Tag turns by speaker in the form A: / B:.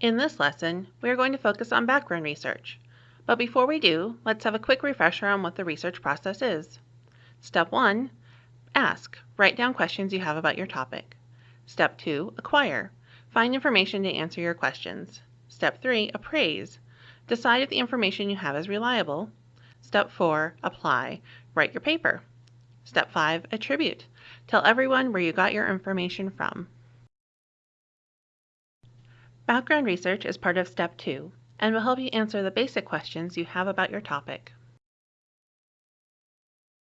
A: In this lesson, we are going to focus on background research. But before we do, let's have a quick refresher on what the research process is. Step 1. Ask. Write down questions you have about your topic. Step 2. Acquire. Find information to answer your questions. Step 3. Appraise. Decide if the information you have is reliable. Step 4. Apply. Write your paper. Step 5. Attribute. Tell everyone where you got your information from. Background research is part of Step 2 and will help you answer the basic questions you have about your topic.